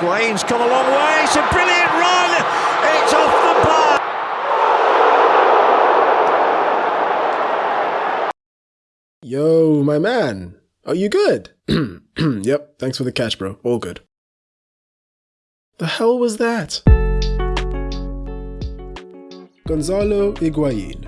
Higuain's come a long way. It's a brilliant run. It's off the bar. Yo, my man. Are you good? yep, thanks for the catch, bro. All good. The hell was that? Gonzalo Higuain.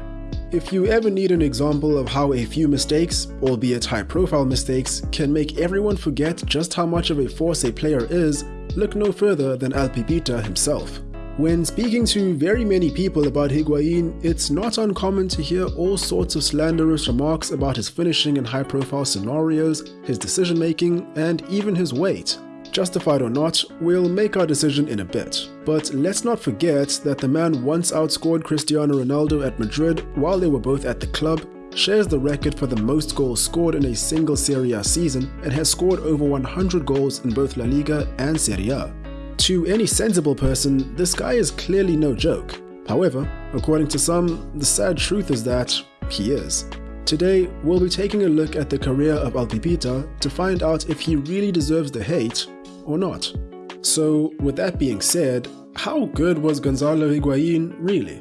If you ever need an example of how a few mistakes, albeit high profile mistakes, can make everyone forget just how much of a force a player is, look no further than El Pipita himself. When speaking to very many people about Higuain, it's not uncommon to hear all sorts of slanderous remarks about his finishing in high profile scenarios, his decision making, and even his weight. Justified or not, we'll make our decision in a bit. But let's not forget that the man once outscored Cristiano Ronaldo at Madrid while they were both at the club, shares the record for the most goals scored in a single Serie A season, and has scored over 100 goals in both La Liga and Serie A. To any sensible person, this guy is clearly no joke. However, according to some, the sad truth is that he is. Today, we'll be taking a look at the career of El Pipita to find out if he really deserves the hate or not. So, with that being said, how good was Gonzalo Higuain really?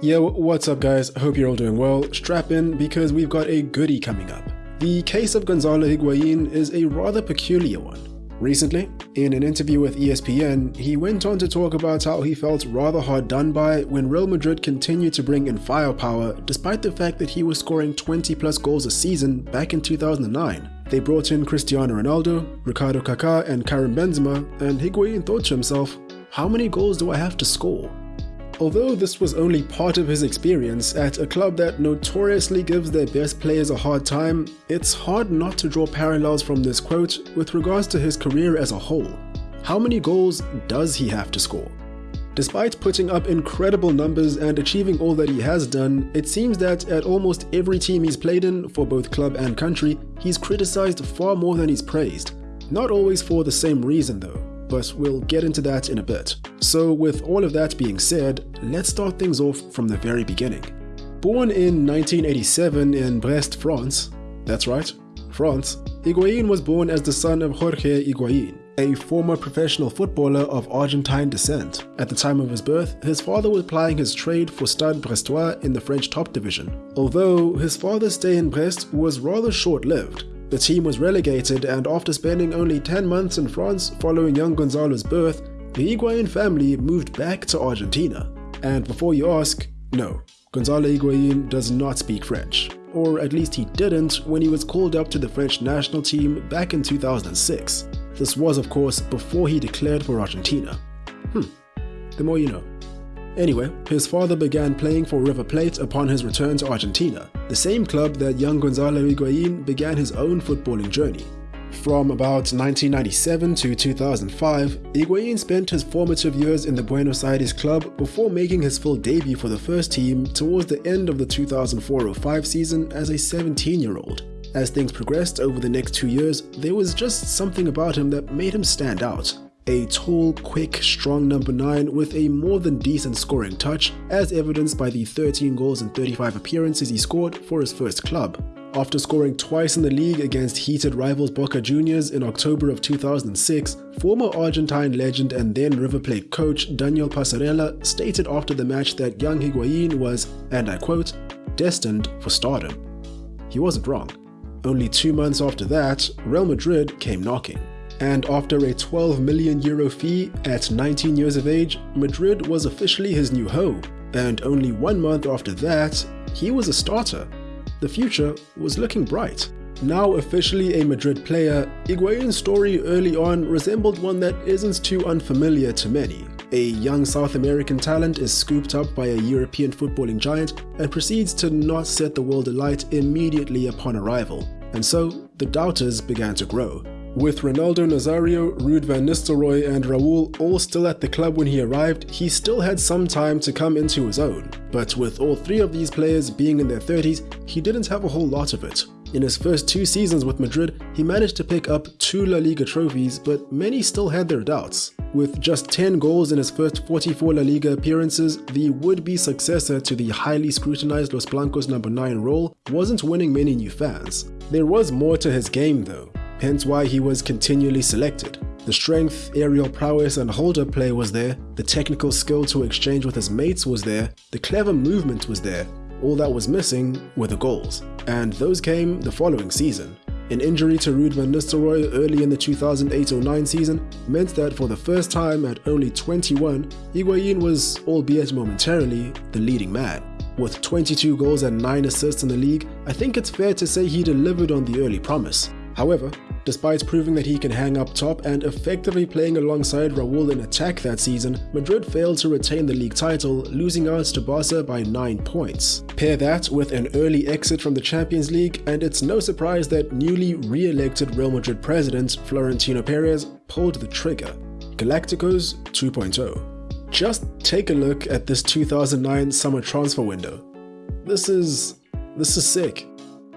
Yo, what's up guys? Hope you're all doing well. Strap in because we've got a goodie coming up. The case of Gonzalo Higuain is a rather peculiar one. Recently, in an interview with ESPN, he went on to talk about how he felt rather hard done by when Real Madrid continued to bring in firepower despite the fact that he was scoring 20 plus goals a season back in 2009. They brought in Cristiano Ronaldo, Ricardo Kaká and Karim Benzema and Higuain thought to himself, how many goals do I have to score? Although this was only part of his experience at a club that notoriously gives their best players a hard time, it's hard not to draw parallels from this quote with regards to his career as a whole. How many goals does he have to score? Despite putting up incredible numbers and achieving all that he has done, it seems that at almost every team he's played in, for both club and country, he's criticized far more than he's praised. Not always for the same reason though but we'll get into that in a bit. So with all of that being said, let's start things off from the very beginning. Born in 1987 in Brest, France, that's right, France, Higuain was born as the son of Jorge Higuain, a former professional footballer of Argentine descent. At the time of his birth, his father was plying his trade for Stade Brestois in the French top division. Although his father's stay in Brest was rather short-lived, the team was relegated and after spending only 10 months in France following young Gonzalo's birth, the Higuain family moved back to Argentina. And before you ask, no, Gonzalo Higuain does not speak French. Or at least he didn't when he was called up to the French national team back in 2006. This was of course before he declared for Argentina. Hmm, the more you know. Anyway, his father began playing for River Plate upon his return to Argentina, the same club that young Gonzalo Higuain began his own footballing journey. From about 1997 to 2005, Higuain spent his formative years in the Buenos Aires club before making his full debut for the first team towards the end of the 2004-05 season as a 17-year-old. As things progressed over the next two years, there was just something about him that made him stand out a tall, quick, strong number 9 with a more than decent scoring touch, as evidenced by the 13 goals and 35 appearances he scored for his first club. After scoring twice in the league against heated rivals Boca Juniors in October of 2006, former Argentine legend and then River Plate coach Daniel Passarella stated after the match that young Higuain was, and I quote, destined for stardom. He wasn't wrong. Only two months after that, Real Madrid came knocking and after a 12 million euro fee at 19 years of age, Madrid was officially his new home, and only one month after that, he was a starter. The future was looking bright. Now officially a Madrid player, Higuain's story early on resembled one that isn't too unfamiliar to many. A young South American talent is scooped up by a European footballing giant and proceeds to not set the world alight immediately upon arrival. And so, the doubters began to grow. With Ronaldo Nazario, Ruud van Nistelrooy and Raul all still at the club when he arrived, he still had some time to come into his own. But with all three of these players being in their 30s, he didn't have a whole lot of it. In his first two seasons with Madrid, he managed to pick up two La Liga trophies, but many still had their doubts. With just 10 goals in his first 44 La Liga appearances, the would-be successor to the highly scrutinized Los Blancos number 9 role wasn't winning many new fans. There was more to his game though. Hence why he was continually selected. The strength, aerial prowess and hold-up play was there, the technical skill to exchange with his mates was there, the clever movement was there. All that was missing were the goals. And those came the following season. An injury to Ruud van Nistelrooy early in the 2008-09 season meant that for the first time at only 21, Higuain was, albeit momentarily, the leading man. With 22 goals and 9 assists in the league, I think it's fair to say he delivered on the early promise. However, despite proving that he can hang up top and effectively playing alongside Raul in attack that season, Madrid failed to retain the league title, losing out to Barca by 9 points. Pair that with an early exit from the Champions League, and it's no surprise that newly re-elected Real Madrid president Florentino Perez pulled the trigger. Galacticos 2.0 just take a look at this 2009 summer transfer window. This is... this is sick.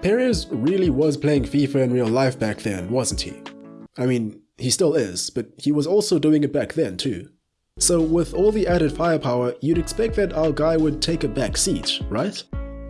Perez really was playing FIFA in real life back then, wasn't he? I mean, he still is, but he was also doing it back then too. So with all the added firepower, you'd expect that our guy would take a back seat, right?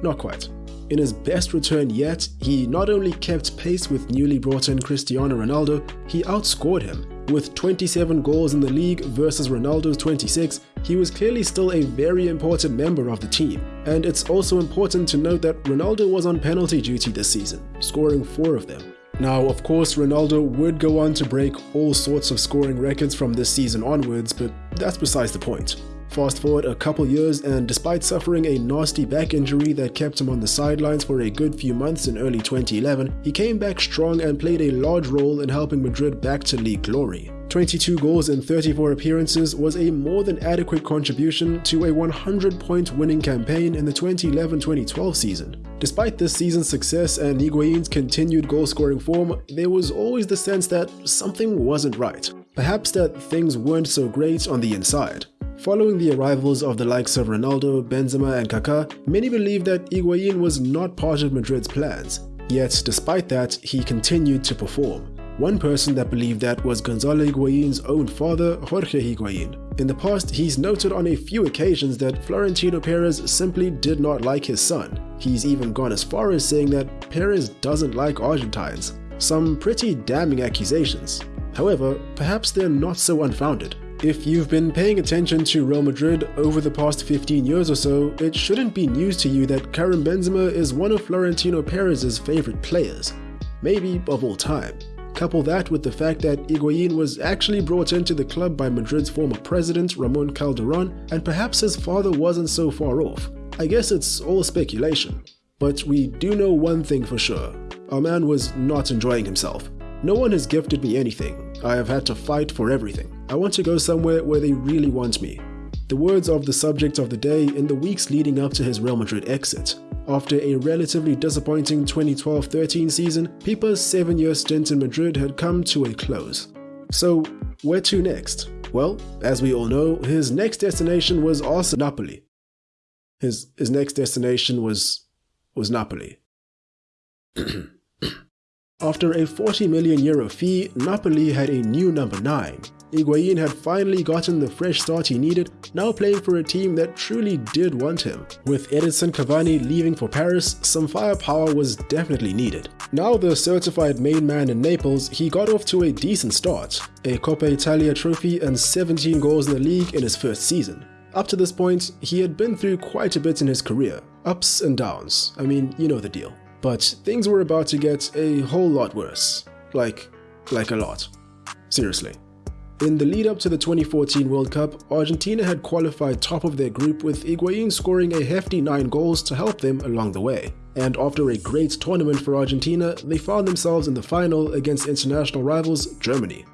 Not quite. In his best return yet, he not only kept pace with newly brought in Cristiano Ronaldo, he outscored him. With 27 goals in the league versus Ronaldo's 26, he was clearly still a very important member of the team. And it's also important to note that Ronaldo was on penalty duty this season, scoring 4 of them. Now, of course, Ronaldo would go on to break all sorts of scoring records from this season onwards, but that's besides the point. Fast forward a couple years and despite suffering a nasty back injury that kept him on the sidelines for a good few months in early 2011, he came back strong and played a large role in helping Madrid back to league glory. 22 goals in 34 appearances was a more than adequate contribution to a 100-point winning campaign in the 2011-2012 season. Despite this season's success and Higuain's continued goal-scoring form, there was always the sense that something wasn't right. Perhaps that things weren't so great on the inside. Following the arrivals of the likes of Ronaldo, Benzema and Kaká, many believed that Higuain was not part of Madrid's plans. Yet, despite that, he continued to perform. One person that believed that was Gonzalo Higuain's own father, Jorge Higuain. In the past, he's noted on a few occasions that Florentino Perez simply did not like his son. He's even gone as far as saying that Perez doesn't like Argentines. Some pretty damning accusations. However, perhaps they're not so unfounded. If you've been paying attention to Real Madrid over the past 15 years or so, it shouldn't be news to you that Karim Benzema is one of Florentino Perez's favorite players, maybe of all time. Couple that with the fact that Higuain was actually brought into the club by Madrid's former president Ramon Calderon, and perhaps his father wasn't so far off. I guess it's all speculation. But we do know one thing for sure. Our man was not enjoying himself. No one has gifted me anything. I have had to fight for everything. I want to go somewhere where they really want me. The words of the subject of the day in the weeks leading up to his Real Madrid exit. After a relatively disappointing 2012-13 season, Pipa's seven-year stint in Madrid had come to a close. So, where to next? Well, as we all know, his next destination was also Napoli. His, his next destination was, was Napoli. After a 40 million euro fee, Napoli had a new number 9, Higuain had finally gotten the fresh start he needed, now playing for a team that truly did want him. With Edinson Cavani leaving for Paris, some firepower was definitely needed. Now the certified main man in Naples, he got off to a decent start, a Coppa Italia trophy and 17 goals in the league in his first season. Up to this point, he had been through quite a bit in his career, ups and downs, I mean, you know the deal. But things were about to get a whole lot worse. Like, like a lot. Seriously. In the lead up to the 2014 World Cup, Argentina had qualified top of their group with Higuain scoring a hefty 9 goals to help them along the way. And after a great tournament for Argentina, they found themselves in the final against international rivals Germany.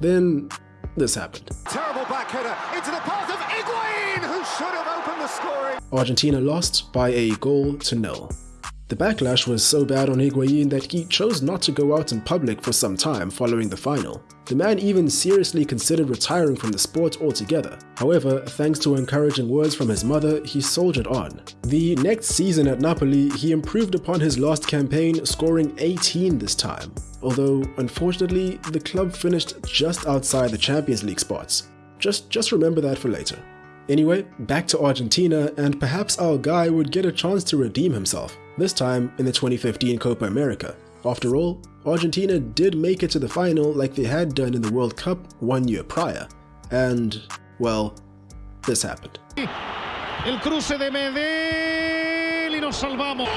Then, this happened. Terrible back header into the path of Higuain, who should have opened the scoring. Argentina lost by a goal to nil. The backlash was so bad on Higuain that he chose not to go out in public for some time following the final. The man even seriously considered retiring from the sport altogether. However, thanks to encouraging words from his mother, he soldiered on. The next season at Napoli, he improved upon his last campaign, scoring 18 this time. Although, unfortunately, the club finished just outside the Champions League spots. Just, just remember that for later. Anyway, back to Argentina, and perhaps our guy would get a chance to redeem himself, this time in the 2015 Copa America. After all, Argentina did make it to the final like they had done in the World Cup one year prior. And, well, this happened. El cruce de Medel y nos salvamos.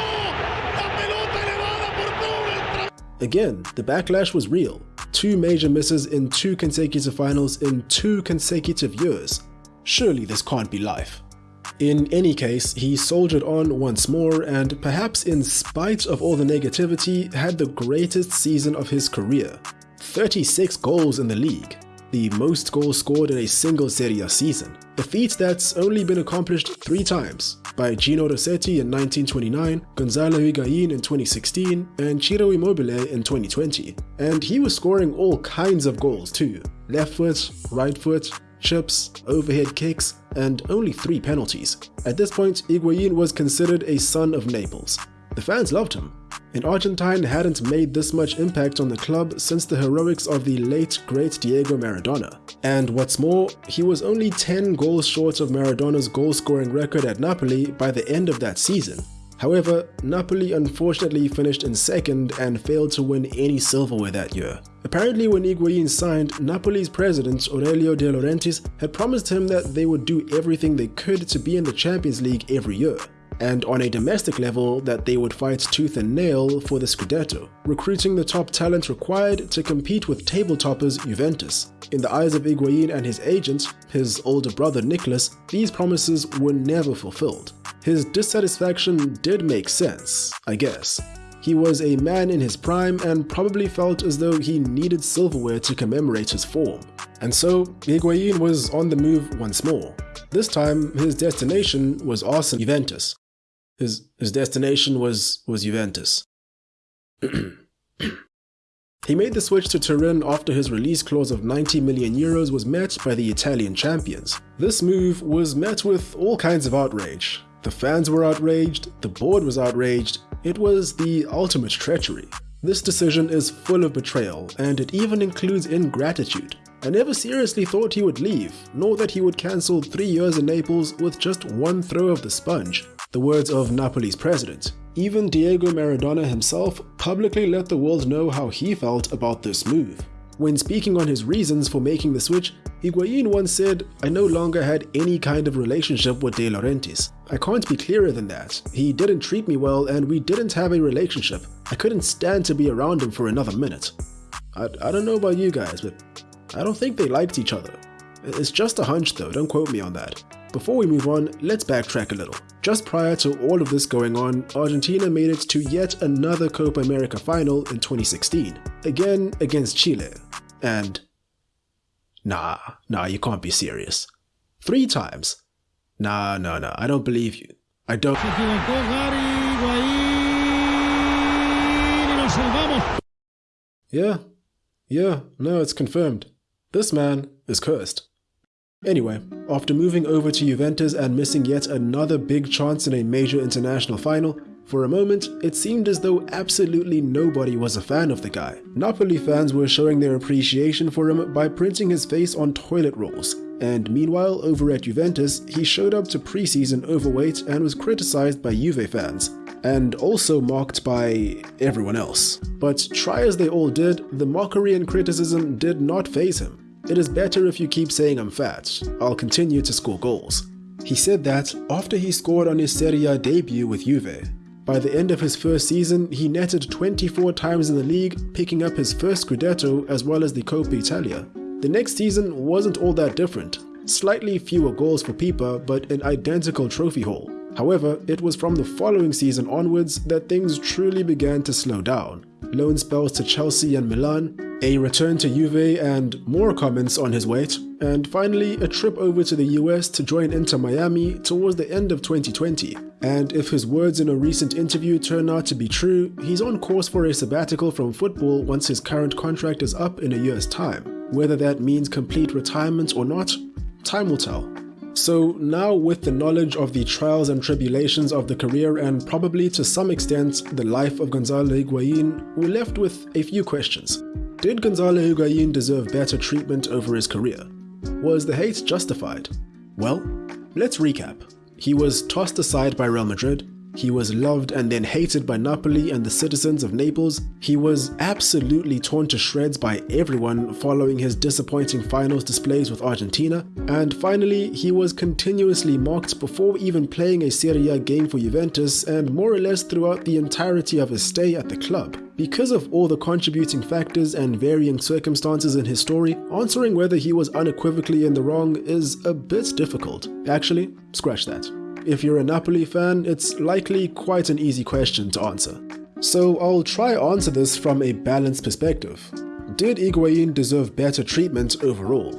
Again, the backlash was real. Two major misses in two consecutive finals in two consecutive years. Surely this can't be life. In any case, he soldiered on once more and perhaps in spite of all the negativity, had the greatest season of his career. 36 goals in the league, the most goals scored in a single Serie A season, a feat that's only been accomplished three times, by Gino Rossetti in 1929, Gonzalo Higuain in 2016, and Ciro Immobile in 2020. And he was scoring all kinds of goals too, left foot, right foot, chips, overhead kicks, and only three penalties. At this point, Higuain was considered a son of Naples. The fans loved him. An Argentine hadn't made this much impact on the club since the heroics of the late great Diego Maradona. And what's more, he was only 10 goals short of Maradona's goal-scoring record at Napoli by the end of that season. However, Napoli unfortunately finished in second and failed to win any silverware that year. Apparently when Higuain signed, Napoli's president Aurelio De Laurentiis had promised him that they would do everything they could to be in the Champions League every year and on a domestic level that they would fight tooth and nail for the Scudetto, recruiting the top talent required to compete with table toppers Juventus. In the eyes of Higuain and his agent, his older brother Nicholas, these promises were never fulfilled. His dissatisfaction did make sense, I guess. He was a man in his prime and probably felt as though he needed silverware to commemorate his form. And so, Higuain was on the move once more. This time, his destination was Arsenal Juventus. His, his destination was, was Juventus. He made the switch to Turin after his release clause of 90 million euros was met by the Italian champions. This move was met with all kinds of outrage. The fans were outraged, the board was outraged, it was the ultimate treachery. This decision is full of betrayal, and it even includes ingratitude. I never seriously thought he would leave, nor that he would cancel three years in Naples with just one throw of the sponge. The words of Napoli's president. Even Diego Maradona himself publicly let the world know how he felt about this move. When speaking on his reasons for making the switch, Higuain once said, I no longer had any kind of relationship with De Laurentiis. I can't be clearer than that. He didn't treat me well and we didn't have a relationship. I couldn't stand to be around him for another minute. I, I don't know about you guys, but I don't think they liked each other. It's just a hunch though, don't quote me on that. Before we move on, let's backtrack a little. Just prior to all of this going on, Argentina made it to yet another Copa America final in 2016, again against Chile. And nah, nah, you can't be serious. Three times. Nah, no, no, I don't believe you. I don't. Yeah, yeah, no, it's confirmed. This man is cursed. Anyway, after moving over to Juventus and missing yet another big chance in a major international final, for a moment, it seemed as though absolutely nobody was a fan of the guy. Napoli fans were showing their appreciation for him by printing his face on toilet rolls, and meanwhile over at Juventus, he showed up to preseason overweight and was criticized by Juve fans, and also mocked by everyone else. But try as they all did, the mockery and criticism did not faze him. It is better if you keep saying I'm fat, I'll continue to score goals. He said that after he scored on his Serie A debut with Juve. By the end of his first season, he netted 24 times in the league, picking up his first Scudetto as well as the Coppa Italia. The next season wasn't all that different, slightly fewer goals for Pipa but an identical trophy haul. However, it was from the following season onwards that things truly began to slow down. Loan spells to Chelsea and Milan, a return to Juve and more comments on his weight, and finally a trip over to the US to join Inter Miami towards the end of 2020. And if his words in a recent interview turn out to be true, he's on course for a sabbatical from football once his current contract is up in a year's time. Whether that means complete retirement or not, time will tell. So now with the knowledge of the trials and tribulations of the career and probably to some extent the life of Gonzalo Higuain, we're left with a few questions. Did Gonzalo Higuain deserve better treatment over his career? Was the hate justified? Well, let's recap. He was tossed aside by Real Madrid, He was loved and then hated by Napoli and the citizens of Naples. He was absolutely torn to shreds by everyone following his disappointing finals displays with Argentina. And finally, he was continuously mocked before even playing a Serie A game for Juventus and more or less throughout the entirety of his stay at the club. Because of all the contributing factors and varying circumstances in his story, answering whether he was unequivocally in the wrong is a bit difficult. Actually, scratch that. If you're a Napoli fan, it's likely quite an easy question to answer. So I'll try answer this from a balanced perspective. Did Higuain deserve better treatment overall?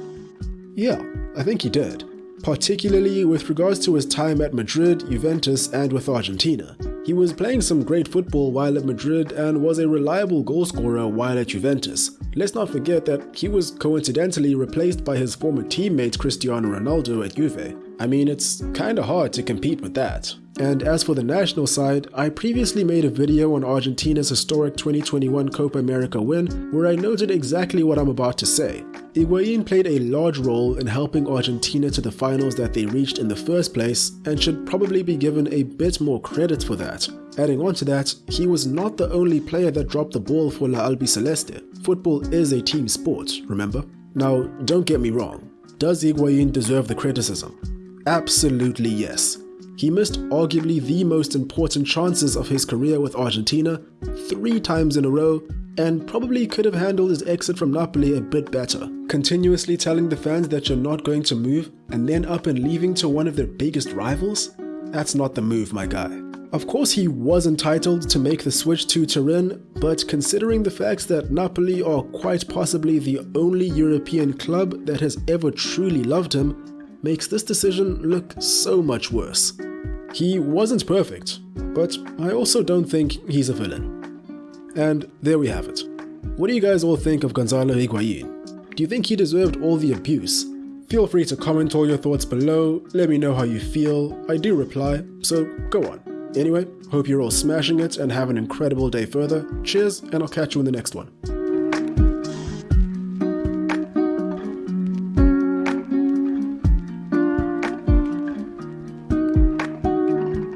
Yeah, I think he did, particularly with regards to his time at Madrid, Juventus and with Argentina. He was playing some great football while at Madrid and was a reliable goalscorer while at Juventus. Let's not forget that he was coincidentally replaced by his former teammate Cristiano Ronaldo at Juve. I mean, it's kinda hard to compete with that. And as for the national side, I previously made a video on Argentina's historic 2021 Copa America win where I noted exactly what I'm about to say. Higuain played a large role in helping Argentina to the finals that they reached in the first place and should probably be given a bit more credit for that. Adding on to that, he was not the only player that dropped the ball for La Albiceleste. Football is a team sport, remember? Now, don't get me wrong. Does Higuain deserve the criticism? Absolutely yes. He missed arguably the most important chances of his career with Argentina three times in a row and probably could have handled his exit from Napoli a bit better. Continuously telling the fans that you're not going to move and then up and leaving to one of their biggest rivals? That's not the move, my guy. Of course, he was entitled to make the switch to Turin, but considering the fact that Napoli are quite possibly the only European club that has ever truly loved him, makes this decision look so much worse. He wasn't perfect, but I also don't think he's a villain. And there we have it. What do you guys all think of Gonzalo Higuain? Do you think he deserved all the abuse? Feel free to comment all your thoughts below, let me know how you feel, I do reply, so go on. Anyway, hope you're all smashing it and have an incredible day further. Cheers, and I'll catch you in the next one.